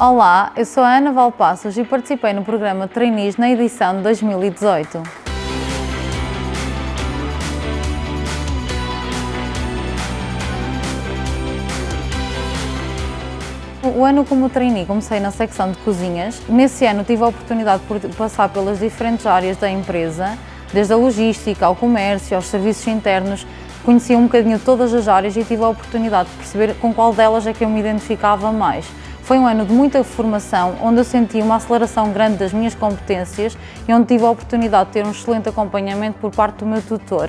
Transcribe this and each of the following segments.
Olá, eu sou a Ana Valpassos e participei no programa Trainees na edição de 2018. O ano como trainee comecei na secção de cozinhas. Nesse ano tive a oportunidade de passar pelas diferentes áreas da empresa, desde a logística, ao comércio, aos serviços internos, conheci um bocadinho todas as áreas e tive a oportunidade de perceber com qual delas é que eu me identificava mais. Foi um ano de muita formação, onde eu senti uma aceleração grande das minhas competências e onde tive a oportunidade de ter um excelente acompanhamento por parte do meu tutor.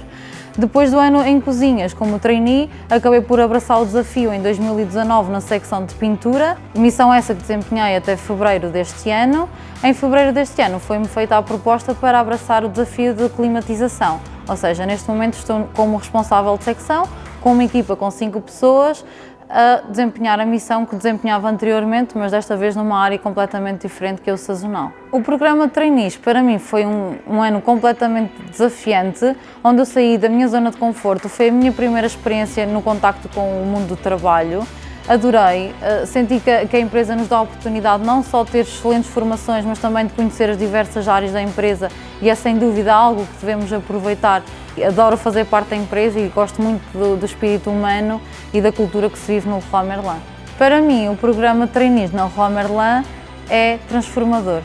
Depois do ano em cozinhas como trainee, acabei por abraçar o desafio em 2019 na secção de pintura, missão essa que desempenhei até fevereiro deste ano. Em fevereiro deste ano foi-me feita a proposta para abraçar o desafio de climatização, ou seja, neste momento estou como responsável de secção, com uma equipa com cinco pessoas, a desempenhar a missão que desempenhava anteriormente, mas desta vez numa área completamente diferente que é o sazonal. O programa de trainees para mim foi um, um, ano completamente desafiante, onde eu saí da minha zona de conforto, foi a minha primeira experiência no contacto com o mundo do trabalho, adorei, eh, senti que a empresa nos dá a oportunidade não só de ter excelentes formações, mas também de conhecer as diversas áreas da empresa e é sem dúvida algo que devemos aproveitar. Adoro fazer parte da empresa e gosto muito do, do espírito humano e da cultura que se vive no Leroy Merlin. Para mim, o programa trainees na Leroy Merlin é transformador.